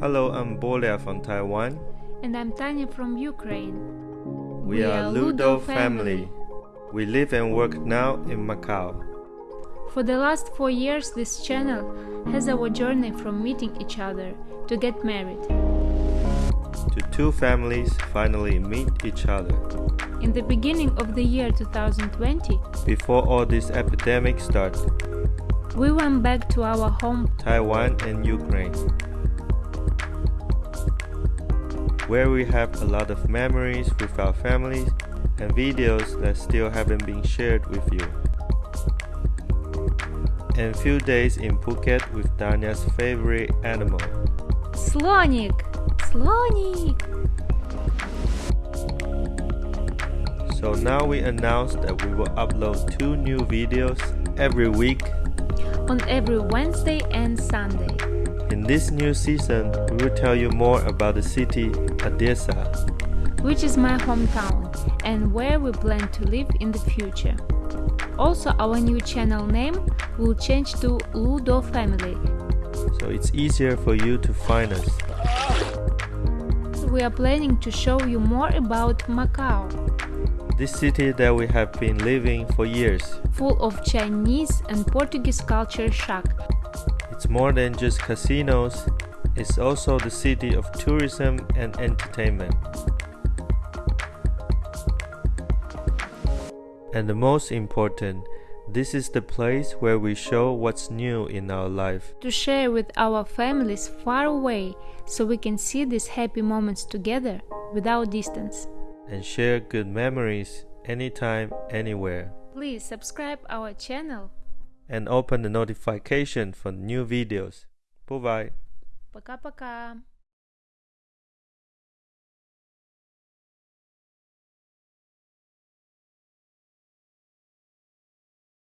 Hello, I'm Bolia from Taiwan. And I'm Tanya from Ukraine. We, are Ludo family. We live and work now in Macau. For the last four years, this channel has our journey from meeting each other to get married. To two families finally meet each other. In the beginning of the year 2020, Before all this epidemic started, we went back to our home Taiwan and Ukraine, where we have a lot of memories with our families and videos that still haven't been shared with you. And few days in Phuket with Danya's favorite animal. Слоник! Слоник! So now we announce that we will upload two new videos every week. On every Wednesday and Sunday. In this new season, we will tell you more about the city Odessa. which is my hometown and where we plan to live in the future. Also, our new channel name will change to Ludo Family. So it's easier for you to find us. We are planning to show you more about Macau, This city that we have been living for years. full of Chinese and Portuguese culture shock. It's more than just casinos, it's also the city of tourism and entertainment. And the most important, this is the place where we show what's new in our life. To share with our families far away so we can see these happy moments together without distance. and share good memories anytime, anywhere. Please subscribe our channel And open the notification for new videos. Bye bye. Пока-пока.